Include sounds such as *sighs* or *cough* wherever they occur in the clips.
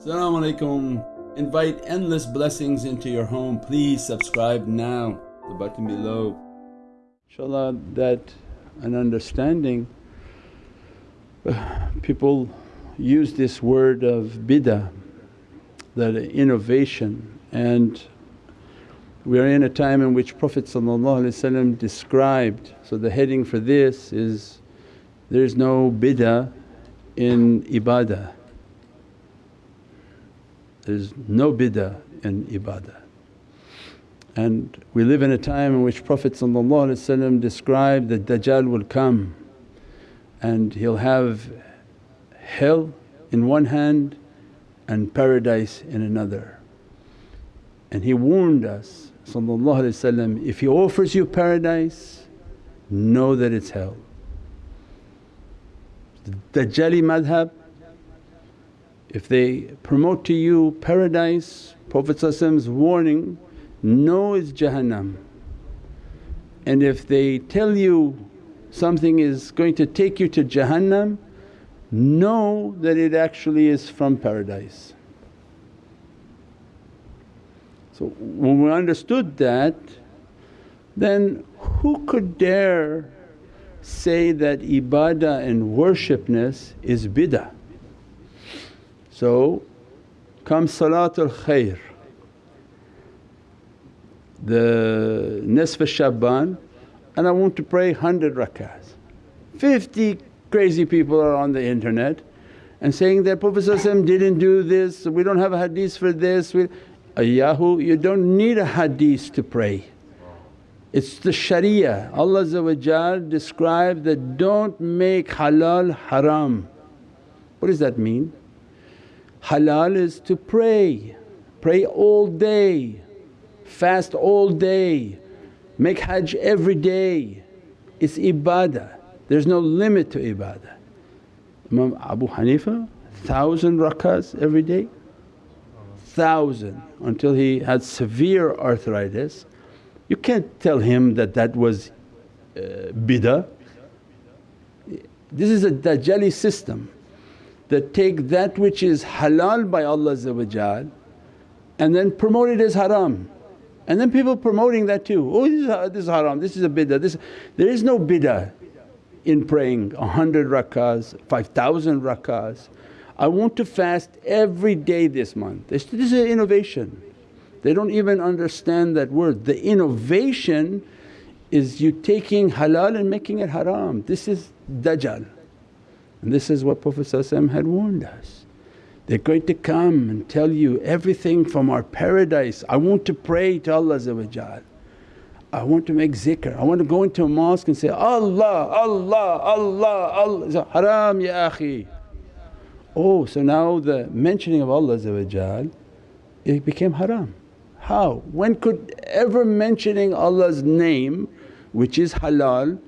Assalamu alaikum. Invite endless blessings into your home. Please subscribe now, the button below. InshaAllah that an understanding *sighs* people use this word of bid'ah, that innovation and we are in a time in which Prophet described, so the heading for this is there is no bid'ah in ibadah. There's no bid'ah in ibadah. And we live in a time in which Prophet described that Dajjal will come and he'll have hell in one hand and paradise in another. And he warned us if he offers you paradise know that it's hell. The Dajjali madhab if they promote to you paradise, Prophet's warning, know it's Jahannam. And if they tell you something is going to take you to Jahannam, know that it actually is from paradise. So when we understood that then who could dare say that ibadah and worshipness is bid'ah? So comes Salatul Khair, the Nisf Shaban and I want to pray 100 rakahs. 50 crazy people are on the internet and saying that Prophet didn't do this, we don't have a hadith for this. We, Ayahu, you don't need a hadith to pray. It's the sharia. Allah described that, don't make halal haram. What does that mean? Halal is to pray, pray all day, fast all day, make hajj every day. It's ibadah, there's no limit to ibadah. Imam Abu Hanifa, thousand rakahs every day, thousand until he had severe arthritis. You can't tell him that that was uh, bid'ah. This is a Dajjali system that take that which is halal by Allah and then promote it as haram. And then people promoting that too, oh this is, this is haram, this is a bid'ah, this, there is no bid'ah in praying a hundred rakahs, 5,000 rakahs. I want to fast every day this month. This, this is an innovation. They don't even understand that word. The innovation is you taking halal and making it haram. This is dajjal. And this is what Prophet had warned us. They're going to come and tell you everything from our paradise. I want to pray to Allah I want to make zikr, I want to go into a mosque and say, Allah, Allah, Allah, Allah, haram ya akhi. Oh, so now the mentioning of Allah it became haram. How? When could ever mentioning Allah's name which is halal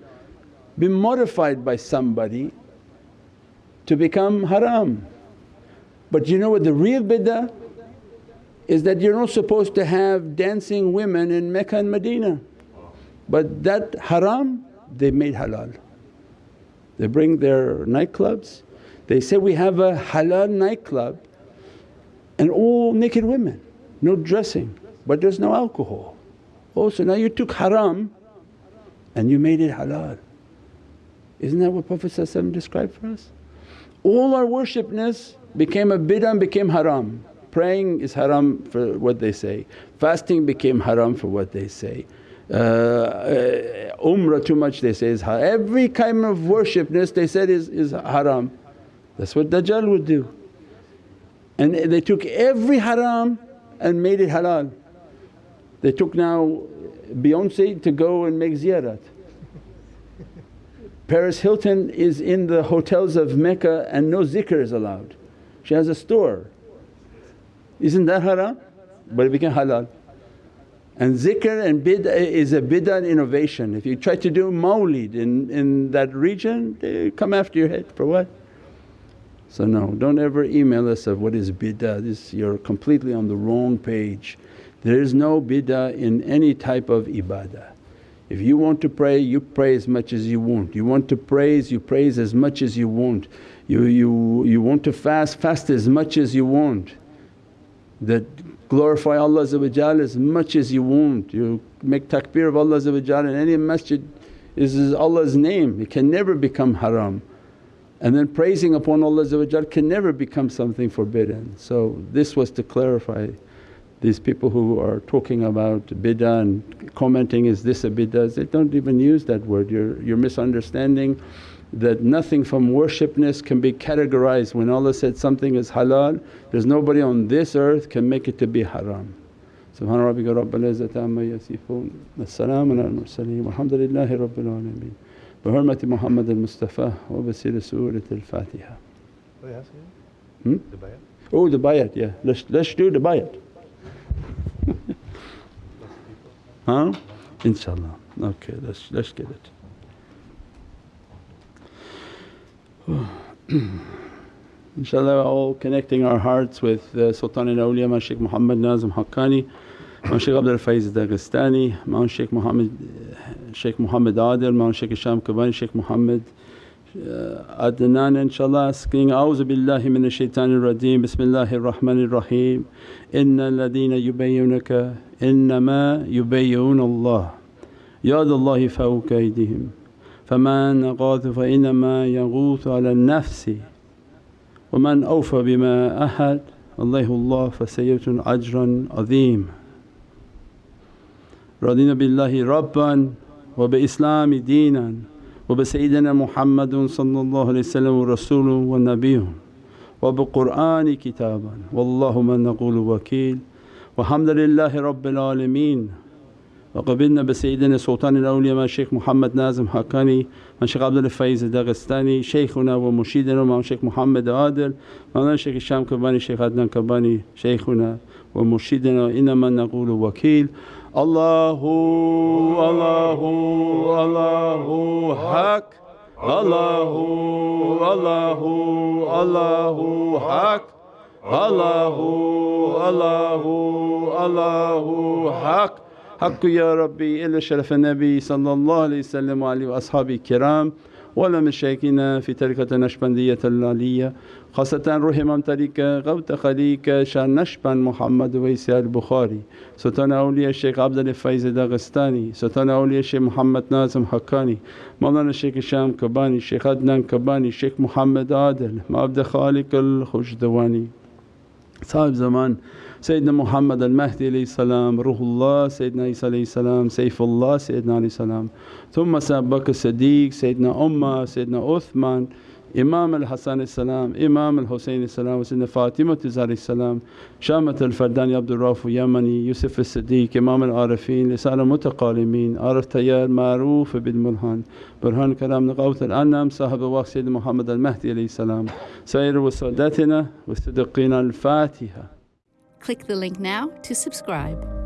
be modified by somebody to become haram. But you know what the real bid'ah is that you're not supposed to have dancing women in Mecca and Medina. But that haram they made halal. They bring their nightclubs, they say, we have a halal nightclub and all naked women, no dressing but there's no alcohol. Oh so now you took haram and you made it halal. Isn't that what Prophet described for us? All our worshipness became a bid'ah became haram. Praying is haram for what they say, fasting became haram for what they say. Uh, uh, umrah too much they say is haram. Every kind of worshipness they said is, is haram. That's what Dajjal would do. And they took every haram and made it halal. They took now Beyonce to go and make ziyarat. Paris Hilton is in the hotels of Mecca and no zikr is allowed. She has a store. Isn't that haram? But it became halal. And zikr and bid'ah eh, is a bid'ah innovation. If you try to do mawlid in, in that region they come after your head for what? So no, don't ever email us of what is bid'ah, this you're completely on the wrong page. There is no bid'ah in any type of ibadah. If you want to pray, you pray as much as you want. You want to praise, you praise as much as you want. You, you, you want to fast, fast as much as you want. that glorify Allah as much as you want. You make takbir of Allah in any masjid is, is Allah's name, it can never become haram. And then praising upon Allah can never become something forbidden. So this was to clarify these people who are talking about bid'ah and commenting, is this a bid'ah? They don't even use that word, you're, you're misunderstanding that nothing from worshipness can be categorized. When Allah said something is halal, there's nobody on this earth can make it to be haram. Subhana rabbika rabbil izzati amma yasifoon wa salaamun al mursaleen walhamdulillahi rabbil alameen. بحرمة محمد المصطفى وبسير سورة الفاتحة. Oh yes, yeah. Hmm? The bayat? Oh the bayat, yeah. Let's, let's do the bayat. Huh? Inshallah. Okay, let's, let's get it. *sighs* Inshallah all connecting our hearts with uh, Sultan al-Awliya Ma Shaykh Muhammad Nazim Haqqani, Ma Shaykh Abdul Faiz Dagestani, Ma Shaykh Muhammad Shaykh Muhammad Adil, Ma Shaykh Hisham Kabbani, Shaykh Muhammad uh, Adnan inshaAllah asking, A'udhu billahi minash shaitanir rajeem, Bismillahir Rahmanir Rahim, Inna alladhina yubayyunaka innama yubayyun Allah, Yadallahi fawqa aydihim. فمن غاث فإنما يغوث على النفس ومن أوفى بما أحد الله الله فسيؤتى أجرا عظيما رضينا بالله ربا وبإسلام دينا وبسيدنا محمد صلى الله عليه وسلم رسوله ونبيه وبقرآن كتابا والله من نقول وكيل. والحمد لله رب العالمين. وقبلنا بسيدنا سلطان الأولياء مع الشيخ محمد نازم حقاني مع الشيخ عبد الفايز الداغستاني شيخنا ومرشدنا مع الشيخ محمد عادل مولانا الشيخ هشام كباني الشيخ عدنان كباني شيخنا ومرشدنا إنما نقول وكيل. الله الله الله حق. الله الله الله حق. الله الله الله حق. حق يا ربي إلى شرف النبي صلى الله عليه وسلم وعليه وأصحابه الكرام ولا مشايخنا في طريقة النشبندية العلية خاصة روح إمام طريقة غوث خليقة شان نشبند محمد ويسي البخاري سلطان أولياء الشيخ عبد الفايز داغستاني سلطان أولياء الشيخ محمد ناظم حقاني مولانا الشيخ هشام كباني الشيخ عدنان كباني الشيخ محمد عادل عبد خالق الخشدواني. صاحب zaman Sayyidina Muhammad al-Mahdi salam, Ruhullah, Sayyidina Isa salam, Saifullah, Sayyidina Ali salam, Thumma Sayyidina Bakr Siddiq, Sayyidina Ummah, Sayyidina Uthman إمام الحسن السلام إمام الحسين السلام وسيدنا فاطمة الزهراء السلام شامة الفرداني عبد الرؤوف يمني يوسف الصديق إمام العارفين لسان المتقالمين عارف تيار معروف بالمرهان برهان كلام غوث الأنام صاحب الوقت سيدنا محمد المهدي عليه السلام. سائر وسادتنا والصديقين الفاتحة. Click the link now to subscribe.